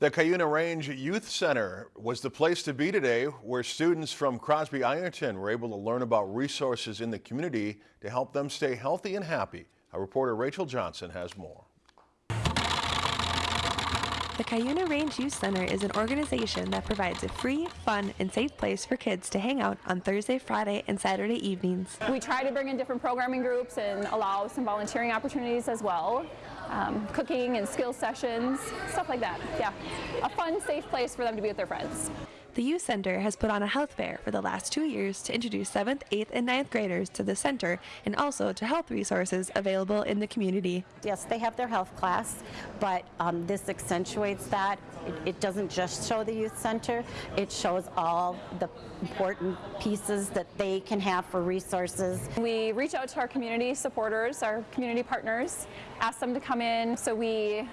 The Cuyuna Range Youth Center was the place to be today where students from Crosby Ironton were able to learn about resources in the community to help them stay healthy and happy. Our reporter Rachel Johnson has more. The Cuyuna Range Youth Center is an organization that provides a free, fun, and safe place for kids to hang out on Thursday, Friday, and Saturday evenings. We try to bring in different programming groups and allow some volunteering opportunities as well. Um, cooking and skill sessions, stuff like that. Yeah, a fun, safe place for them to be with their friends. The Youth Center has put on a health fair for the last two years to introduce 7th, 8th, and 9th graders to the center and also to health resources available in the community. Yes, they have their health class, but um, this accentuates that. It, it doesn't just show the youth center, it shows all the important pieces that they can have for resources. We reach out to our community supporters, our community partners, ask them to come in so we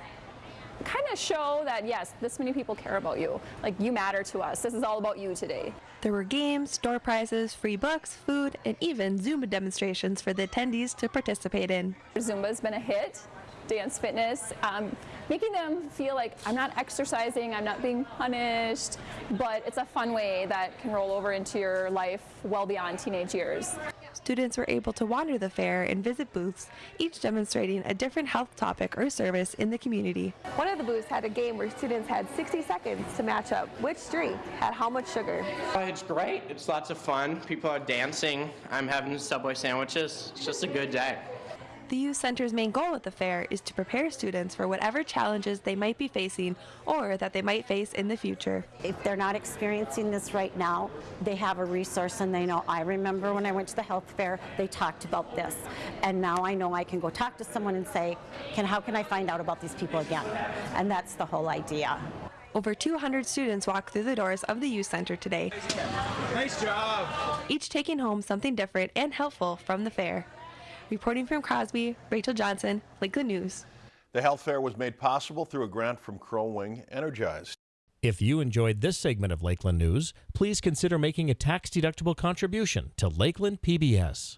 kind of show that yes, this many people care about you. Like you matter to us. This is all about you today. There were games, door prizes, free books, food, and even Zumba demonstrations for the attendees to participate in. Zumba's been a hit. Dance fitness, um, making them feel like I'm not exercising, I'm not being punished, but it's a fun way that can roll over into your life well beyond teenage years. Students were able to wander the fair and visit booths, each demonstrating a different health topic or service in the community. One of the booths had a game where students had 60 seconds to match up which drink had how much sugar. Uh, it's great. It's lots of fun. People are dancing. I'm having Subway sandwiches. It's just a good day. The Youth Center's main goal at the fair is to prepare students for whatever challenges they might be facing or that they might face in the future. If they're not experiencing this right now, they have a resource and they know, I remember when I went to the health fair, they talked about this. And now I know I can go talk to someone and say, can, how can I find out about these people again? And that's the whole idea. Over 200 students walked through the doors of the Youth Center today. Nice job! Each taking home something different and helpful from the fair. Reporting from Crosby, Rachel Johnson, Lakeland News. The health fair was made possible through a grant from Crow Wing Energized. If you enjoyed this segment of Lakeland News, please consider making a tax-deductible contribution to Lakeland PBS.